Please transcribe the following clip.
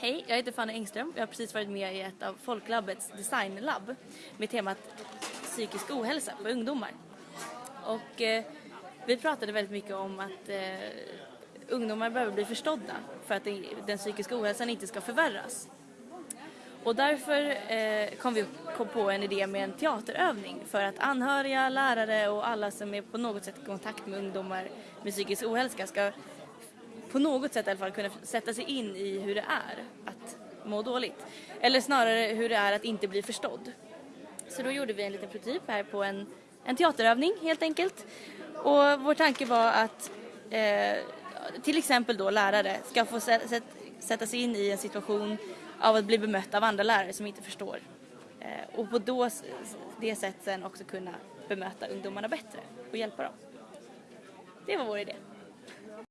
Hej, jag heter Fanny Engström. Jag har precis varit med i ett av Folklabbets designlabb med temat psykisk ohälsa på ungdomar. Och eh, vi pratade väldigt mycket om att eh, ungdomar behöver bli förstådda för att det, den psykiska ohälsan inte ska förvärras. Och därför eh, kom vi kom på en idé med en teaterövning för att anhöriga, lärare och alla som är på något sätt i kontakt med ungdomar med psykisk ohälsa ska på något sätt i alla fall kunna sätta sig in i hur det är att må dåligt. Eller snarare hur det är att inte bli förstådd. Så då gjorde vi en liten prototyp här på en, en teaterövning helt enkelt. Och vår tanke var att eh, till exempel då lärare ska få sätta sig in i en situation av att bli bemött av andra lärare som inte förstår. Eh, och på då, det sättet sen också kunna bemöta ungdomarna bättre och hjälpa dem. Det var vår idé.